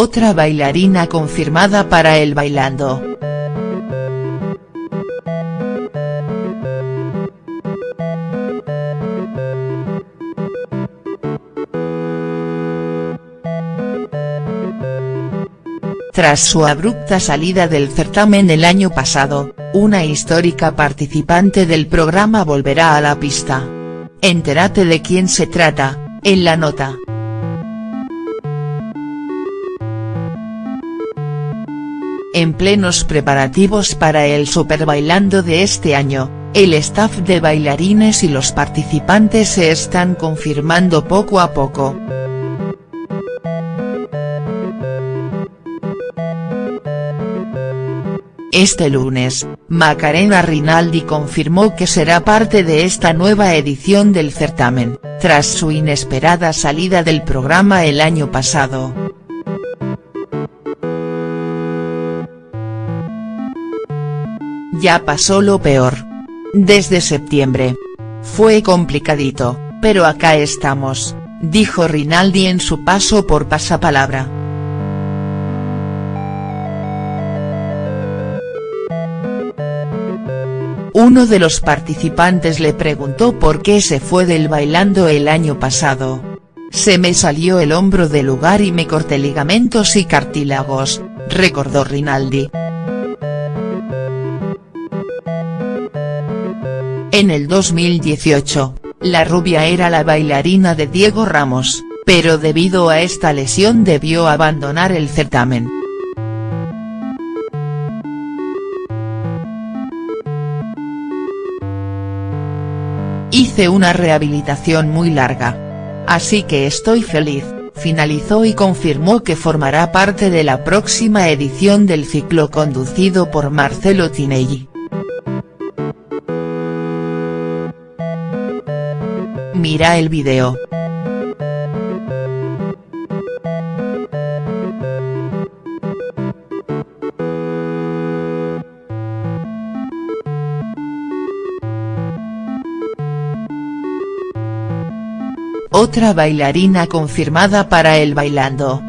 Otra bailarina confirmada para el Bailando. Tras su abrupta salida del certamen el año pasado, una histórica participante del programa volverá a la pista. Entérate de quién se trata, en la nota. En plenos preparativos para el Super Bailando de este año, el staff de bailarines y los participantes se están confirmando poco a poco. Este lunes, Macarena Rinaldi confirmó que será parte de esta nueva edición del certamen, tras su inesperada salida del programa el año pasado. Ya pasó lo peor. Desde septiembre. Fue complicadito, pero acá estamos, dijo Rinaldi en su paso por Pasapalabra. Uno de los participantes le preguntó por qué se fue del bailando el año pasado. Se me salió el hombro del lugar y me corté ligamentos y cartílagos, recordó Rinaldi. En el 2018, la rubia era la bailarina de Diego Ramos, pero debido a esta lesión debió abandonar el certamen. Hice una rehabilitación muy larga. Así que estoy feliz, finalizó y confirmó que formará parte de la próxima edición del ciclo conducido por Marcelo Tinelli. Mira el video. Otra bailarina confirmada para el Bailando.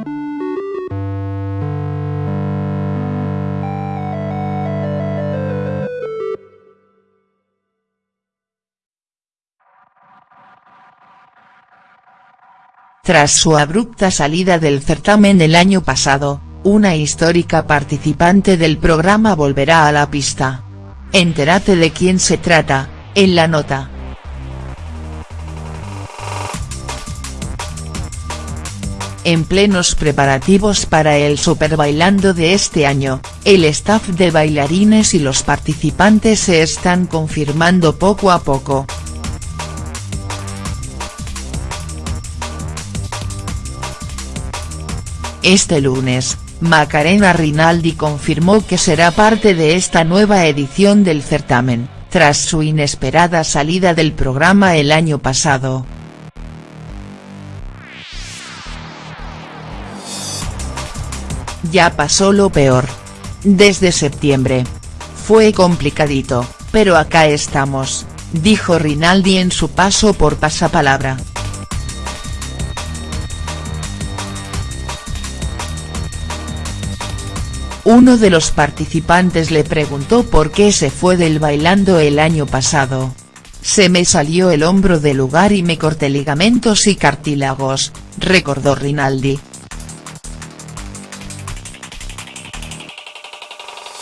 Tras su abrupta salida del certamen el año pasado, una histórica participante del programa volverá a la pista. Entérate de quién se trata, en la nota. En plenos preparativos para el Super Bailando de este año, el staff de bailarines y los participantes se están confirmando poco a poco. Este lunes, Macarena Rinaldi confirmó que será parte de esta nueva edición del certamen, tras su inesperada salida del programa el año pasado. Ya pasó lo peor. Desde septiembre. Fue complicadito, pero acá estamos, dijo Rinaldi en su paso por Pasapalabra. Uno de los participantes le preguntó por qué se fue del bailando el año pasado. Se me salió el hombro del lugar y me corté ligamentos y cartílagos, recordó Rinaldi.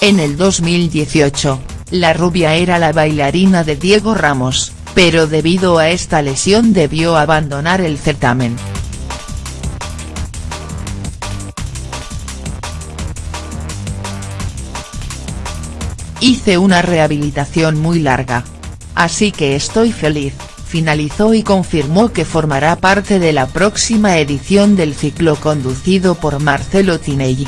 En el 2018, la rubia era la bailarina de Diego Ramos, pero debido a esta lesión debió abandonar el certamen. Hice una rehabilitación muy larga. Así que estoy feliz, finalizó y confirmó que formará parte de la próxima edición del ciclo conducido por Marcelo Tinelli.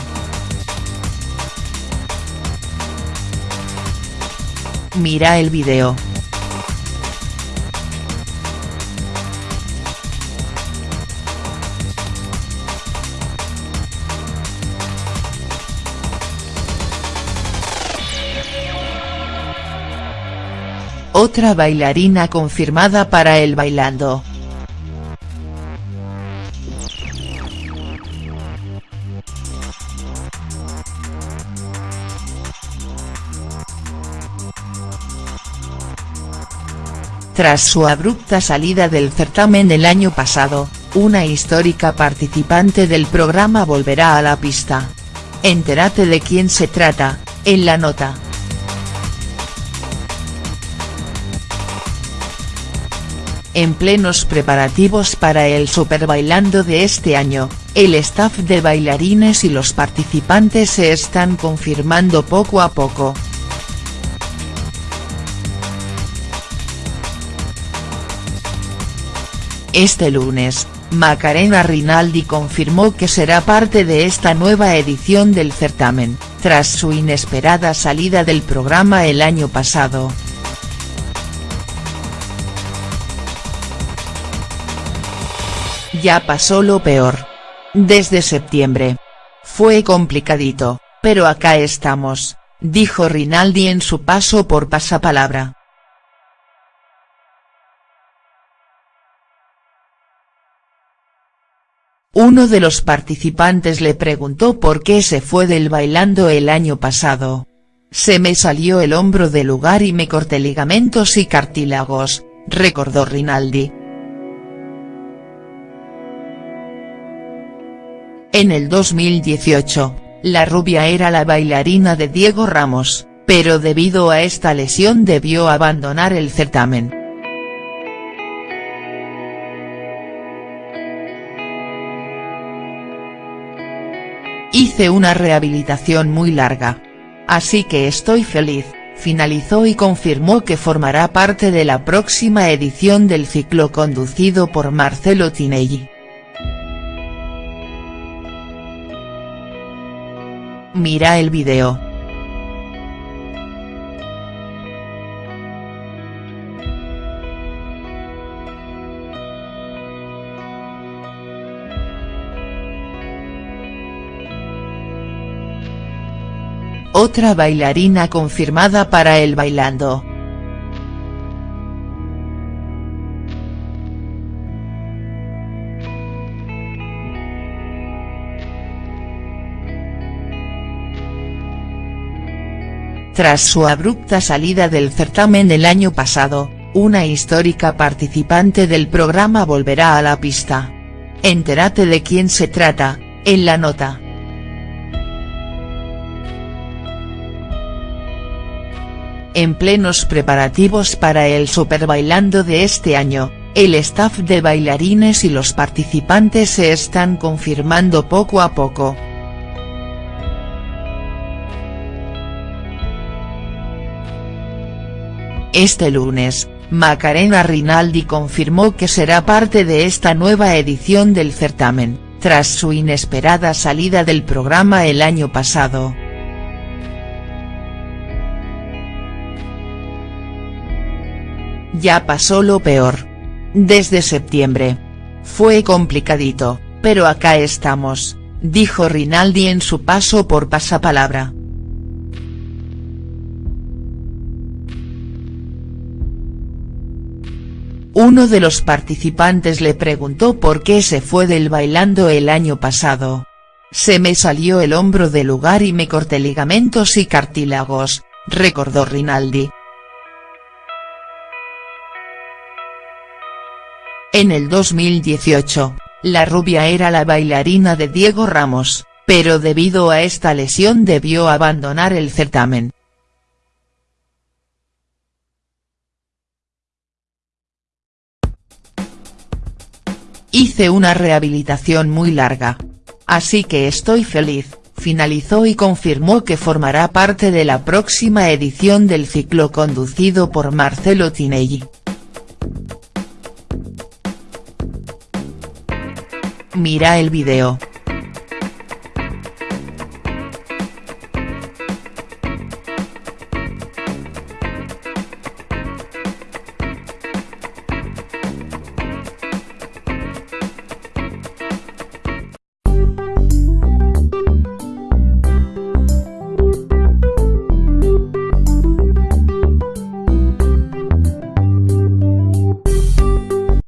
Mira el video. otra bailarina confirmada para el bailando. Tras su abrupta salida del certamen el año pasado, una histórica participante del programa volverá a la pista. Entérate de quién se trata, en la nota. En plenos preparativos para el Super Bailando de este año, el staff de bailarines y los participantes se están confirmando poco a poco. Este lunes, Macarena Rinaldi confirmó que será parte de esta nueva edición del certamen, tras su inesperada salida del programa el año pasado. Ya pasó lo peor. Desde septiembre. Fue complicadito, pero acá estamos, dijo Rinaldi en su paso por Pasapalabra. Uno de los participantes le preguntó por qué se fue del bailando el año pasado. Se me salió el hombro del lugar y me corté ligamentos y cartílagos, recordó Rinaldi. En el 2018, la rubia era la bailarina de Diego Ramos, pero debido a esta lesión debió abandonar el certamen. Hice una rehabilitación muy larga. Así que estoy feliz, finalizó y confirmó que formará parte de la próxima edición del ciclo conducido por Marcelo Tinelli. Mira el video. Otra bailarina confirmada para el Bailando. Tras su abrupta salida del certamen el año pasado, una histórica participante del programa volverá a la pista. Entérate de quién se trata, en la nota. En plenos preparativos para el Super Bailando de este año, el staff de bailarines y los participantes se están confirmando poco a poco. Este lunes, Macarena Rinaldi confirmó que será parte de esta nueva edición del certamen, tras su inesperada salida del programa el año pasado. Ya pasó lo peor. Desde septiembre. Fue complicadito, pero acá estamos, dijo Rinaldi en su paso por Pasapalabra. Uno de los participantes le preguntó por qué se fue del bailando el año pasado. Se me salió el hombro del lugar y me corté ligamentos y cartílagos, recordó Rinaldi. En el 2018, la rubia era la bailarina de Diego Ramos, pero debido a esta lesión debió abandonar el certamen. Hice una rehabilitación muy larga. Así que estoy feliz, finalizó y confirmó que formará parte de la próxima edición del ciclo conducido por Marcelo Tinelli. Mira el video.